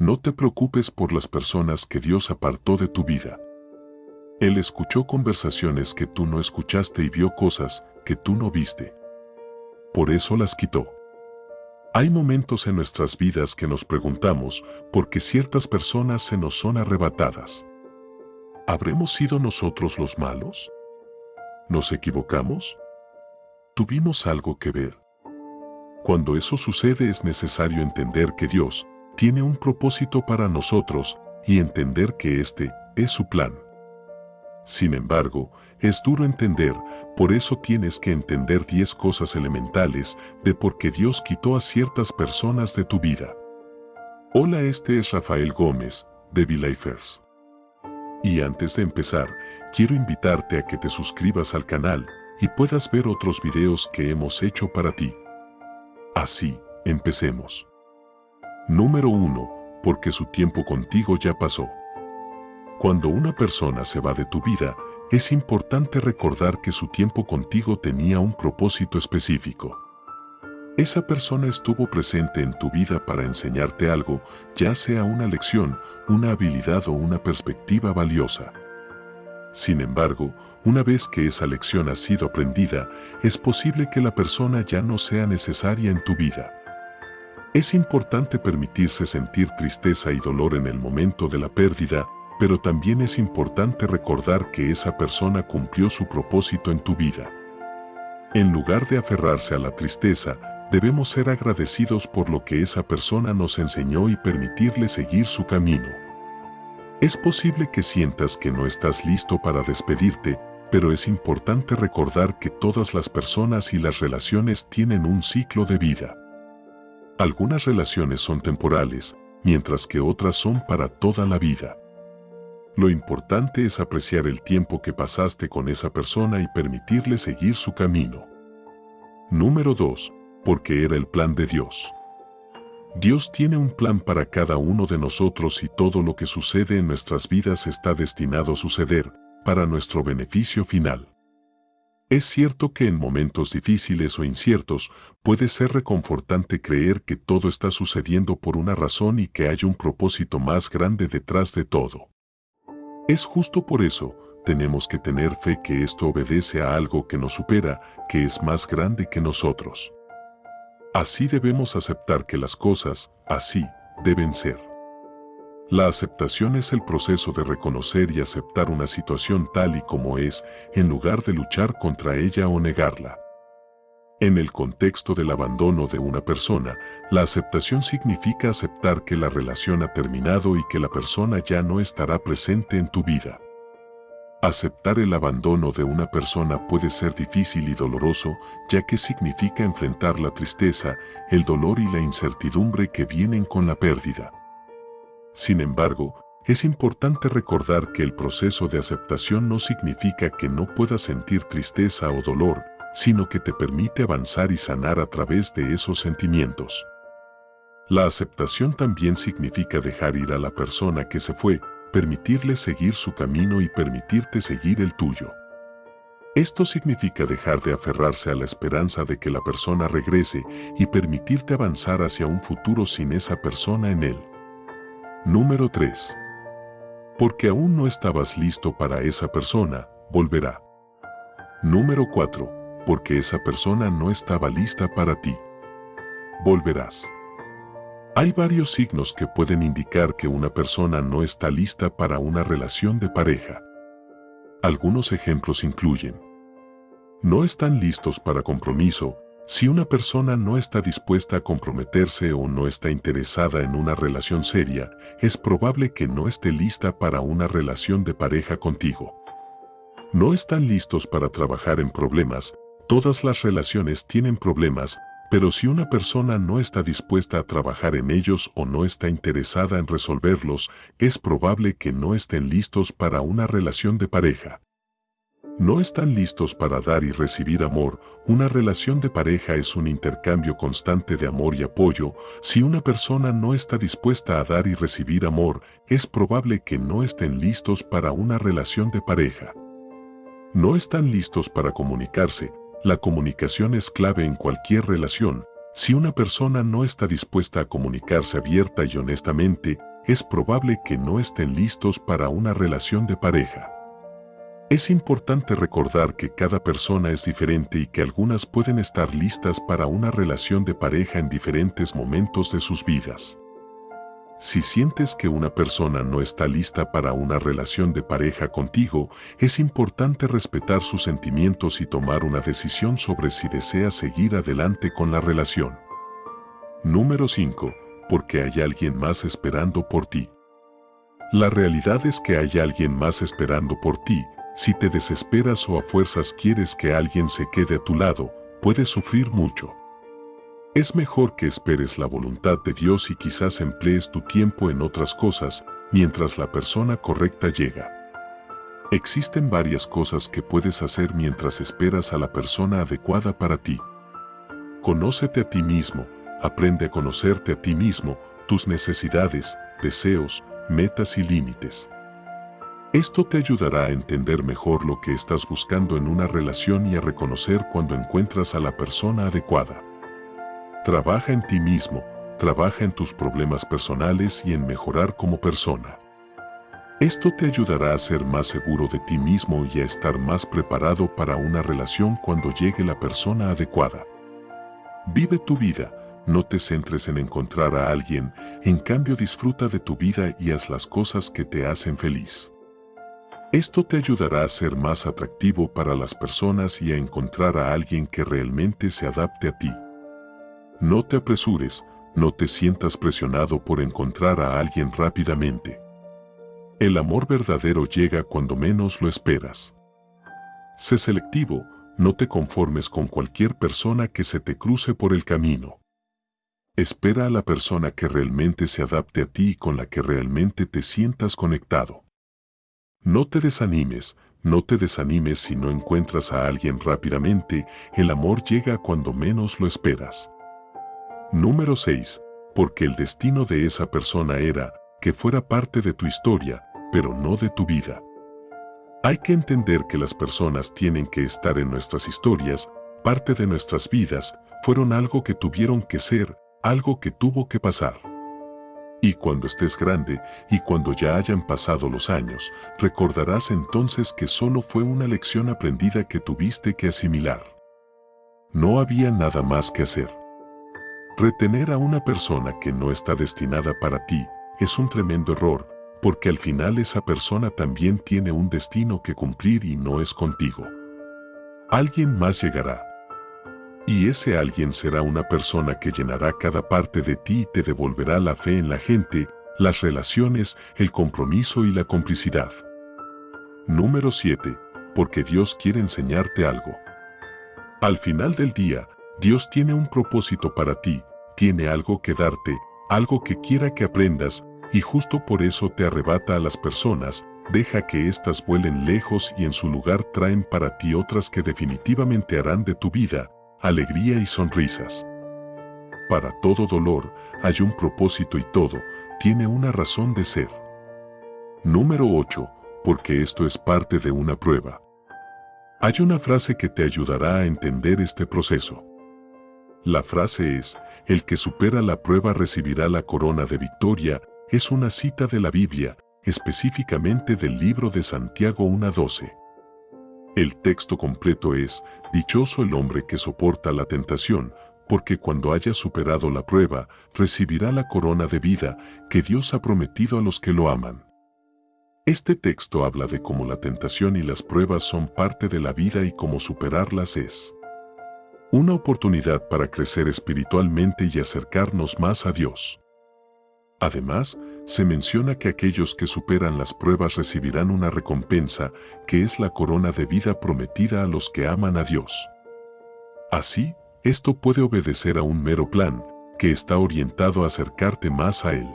No te preocupes por las personas que Dios apartó de tu vida. Él escuchó conversaciones que tú no escuchaste y vio cosas que tú no viste. Por eso las quitó. Hay momentos en nuestras vidas que nos preguntamos por qué ciertas personas se nos son arrebatadas. ¿Habremos sido nosotros los malos? ¿Nos equivocamos? ¿Tuvimos algo que ver? Cuando eso sucede es necesario entender que Dios tiene un propósito para nosotros y entender que este es su plan. Sin embargo, es duro entender, por eso tienes que entender 10 cosas elementales de por qué Dios quitó a ciertas personas de tu vida. Hola, este es Rafael Gómez, de Belifers. Y antes de empezar, quiero invitarte a que te suscribas al canal y puedas ver otros videos que hemos hecho para ti. Así, empecemos. Número 1. Porque su tiempo contigo ya pasó. Cuando una persona se va de tu vida, es importante recordar que su tiempo contigo tenía un propósito específico. Esa persona estuvo presente en tu vida para enseñarte algo, ya sea una lección, una habilidad o una perspectiva valiosa. Sin embargo, una vez que esa lección ha sido aprendida, es posible que la persona ya no sea necesaria en tu vida. Es importante permitirse sentir tristeza y dolor en el momento de la pérdida, pero también es importante recordar que esa persona cumplió su propósito en tu vida. En lugar de aferrarse a la tristeza, debemos ser agradecidos por lo que esa persona nos enseñó y permitirle seguir su camino. Es posible que sientas que no estás listo para despedirte, pero es importante recordar que todas las personas y las relaciones tienen un ciclo de vida. Algunas relaciones son temporales, mientras que otras son para toda la vida. Lo importante es apreciar el tiempo que pasaste con esa persona y permitirle seguir su camino. Número 2. Porque era el plan de Dios. Dios tiene un plan para cada uno de nosotros y todo lo que sucede en nuestras vidas está destinado a suceder para nuestro beneficio final. Es cierto que en momentos difíciles o inciertos puede ser reconfortante creer que todo está sucediendo por una razón y que hay un propósito más grande detrás de todo. Es justo por eso, tenemos que tener fe que esto obedece a algo que nos supera, que es más grande que nosotros. Así debemos aceptar que las cosas, así, deben ser. La aceptación es el proceso de reconocer y aceptar una situación tal y como es, en lugar de luchar contra ella o negarla. En el contexto del abandono de una persona, la aceptación significa aceptar que la relación ha terminado y que la persona ya no estará presente en tu vida. Aceptar el abandono de una persona puede ser difícil y doloroso, ya que significa enfrentar la tristeza, el dolor y la incertidumbre que vienen con la pérdida. Sin embargo, es importante recordar que el proceso de aceptación no significa que no puedas sentir tristeza o dolor, sino que te permite avanzar y sanar a través de esos sentimientos. La aceptación también significa dejar ir a la persona que se fue, permitirle seguir su camino y permitirte seguir el tuyo. Esto significa dejar de aferrarse a la esperanza de que la persona regrese y permitirte avanzar hacia un futuro sin esa persona en él. Número 3. Porque aún no estabas listo para esa persona, volverá. Número 4. Porque esa persona no estaba lista para ti. Volverás. Hay varios signos que pueden indicar que una persona no está lista para una relación de pareja. Algunos ejemplos incluyen No están listos para compromiso, si una persona no está dispuesta a comprometerse o no está interesada en una relación seria, es probable que no esté lista para una relación de pareja contigo. No están listos para trabajar en problemas, todas las relaciones tienen problemas, pero si una persona no está dispuesta a trabajar en ellos o no está interesada en resolverlos, es probable que no estén listos para una relación de pareja. No están listos para dar y recibir amor. Una relación de pareja es un intercambio constante de amor y apoyo. Si una persona no está dispuesta a dar y recibir amor, es probable que no estén listos para una relación de pareja. No están listos para comunicarse. La comunicación es clave en cualquier relación. Si una persona no está dispuesta a comunicarse abierta y honestamente, es probable que no estén listos para una relación de pareja. Es importante recordar que cada persona es diferente y que algunas pueden estar listas para una relación de pareja en diferentes momentos de sus vidas. Si sientes que una persona no está lista para una relación de pareja contigo, es importante respetar sus sentimientos y tomar una decisión sobre si desea seguir adelante con la relación. Número 5. Porque hay alguien más esperando por ti. La realidad es que hay alguien más esperando por ti. Si te desesperas o a fuerzas quieres que alguien se quede a tu lado, puedes sufrir mucho. Es mejor que esperes la voluntad de Dios y quizás emplees tu tiempo en otras cosas mientras la persona correcta llega. Existen varias cosas que puedes hacer mientras esperas a la persona adecuada para ti. Conócete a ti mismo, aprende a conocerte a ti mismo, tus necesidades, deseos, metas y límites. Esto te ayudará a entender mejor lo que estás buscando en una relación y a reconocer cuando encuentras a la persona adecuada. Trabaja en ti mismo, trabaja en tus problemas personales y en mejorar como persona. Esto te ayudará a ser más seguro de ti mismo y a estar más preparado para una relación cuando llegue la persona adecuada. Vive tu vida, no te centres en encontrar a alguien, en cambio disfruta de tu vida y haz las cosas que te hacen feliz. Esto te ayudará a ser más atractivo para las personas y a encontrar a alguien que realmente se adapte a ti. No te apresures, no te sientas presionado por encontrar a alguien rápidamente. El amor verdadero llega cuando menos lo esperas. Sé selectivo, no te conformes con cualquier persona que se te cruce por el camino. Espera a la persona que realmente se adapte a ti y con la que realmente te sientas conectado. No te desanimes, no te desanimes si no encuentras a alguien rápidamente, el amor llega cuando menos lo esperas. Número 6. Porque el destino de esa persona era que fuera parte de tu historia, pero no de tu vida. Hay que entender que las personas tienen que estar en nuestras historias, parte de nuestras vidas, fueron algo que tuvieron que ser, algo que tuvo que pasar. Y cuando estés grande y cuando ya hayan pasado los años, recordarás entonces que solo fue una lección aprendida que tuviste que asimilar. No había nada más que hacer. Retener a una persona que no está destinada para ti es un tremendo error, porque al final esa persona también tiene un destino que cumplir y no es contigo. Alguien más llegará. Y ese alguien será una persona que llenará cada parte de ti y te devolverá la fe en la gente, las relaciones, el compromiso y la complicidad. Número 7. Porque Dios quiere enseñarte algo. Al final del día, Dios tiene un propósito para ti, tiene algo que darte, algo que quiera que aprendas, y justo por eso te arrebata a las personas, deja que éstas vuelen lejos y en su lugar traen para ti otras que definitivamente harán de tu vida alegría y sonrisas. Para todo dolor hay un propósito y todo tiene una razón de ser. Número 8. Porque esto es parte de una prueba. Hay una frase que te ayudará a entender este proceso. La frase es, el que supera la prueba recibirá la corona de victoria, es una cita de la Biblia, específicamente del libro de Santiago 1.12. El texto completo es, Dichoso el hombre que soporta la tentación, porque cuando haya superado la prueba, recibirá la corona de vida que Dios ha prometido a los que lo aman. Este texto habla de cómo la tentación y las pruebas son parte de la vida y cómo superarlas es una oportunidad para crecer espiritualmente y acercarnos más a Dios. Además, se menciona que aquellos que superan las pruebas recibirán una recompensa, que es la corona de vida prometida a los que aman a Dios. Así, esto puede obedecer a un mero plan, que está orientado a acercarte más a Él.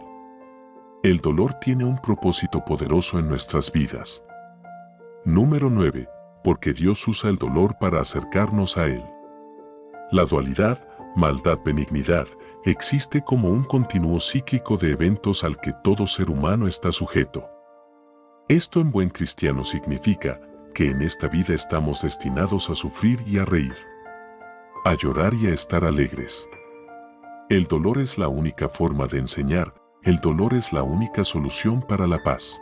El dolor tiene un propósito poderoso en nuestras vidas. Número 9. Porque Dios usa el dolor para acercarnos a Él. La dualidad, maldad-benignidad, existe como un continuo cíclico de eventos al que todo ser humano está sujeto. Esto en buen cristiano significa que en esta vida estamos destinados a sufrir y a reír, a llorar y a estar alegres. El dolor es la única forma de enseñar, el dolor es la única solución para la paz.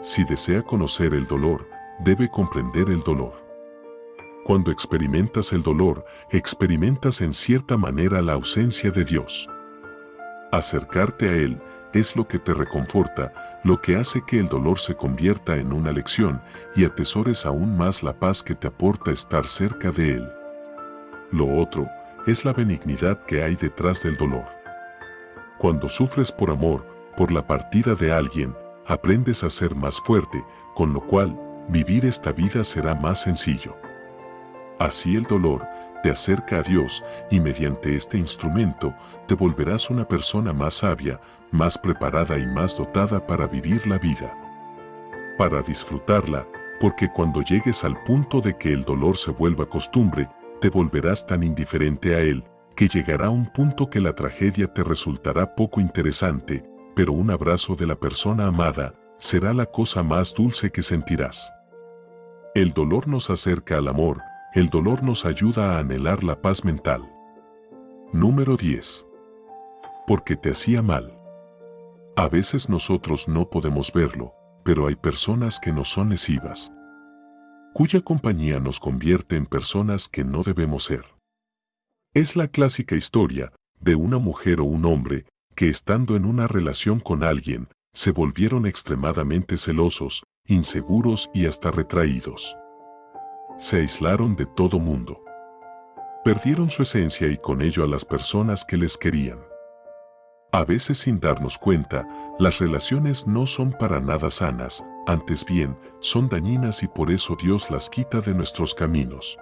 Si desea conocer el dolor, debe comprender el dolor. Cuando experimentas el dolor, experimentas en cierta manera la ausencia de Dios. Acercarte a Él es lo que te reconforta, lo que hace que el dolor se convierta en una lección y atesores aún más la paz que te aporta estar cerca de Él. Lo otro es la benignidad que hay detrás del dolor. Cuando sufres por amor, por la partida de alguien, aprendes a ser más fuerte, con lo cual, vivir esta vida será más sencillo. Así el dolor te acerca a Dios y mediante este instrumento te volverás una persona más sabia, más preparada y más dotada para vivir la vida. Para disfrutarla, porque cuando llegues al punto de que el dolor se vuelva costumbre, te volverás tan indiferente a él, que llegará un punto que la tragedia te resultará poco interesante, pero un abrazo de la persona amada será la cosa más dulce que sentirás. El dolor nos acerca al amor, el dolor nos ayuda a anhelar la paz mental. Número 10. Porque te hacía mal. A veces nosotros no podemos verlo, pero hay personas que no son lesivas, cuya compañía nos convierte en personas que no debemos ser. Es la clásica historia de una mujer o un hombre que estando en una relación con alguien, se volvieron extremadamente celosos, inseguros y hasta retraídos se aislaron de todo mundo. Perdieron su esencia y con ello a las personas que les querían. A veces sin darnos cuenta, las relaciones no son para nada sanas, antes bien, son dañinas y por eso Dios las quita de nuestros caminos.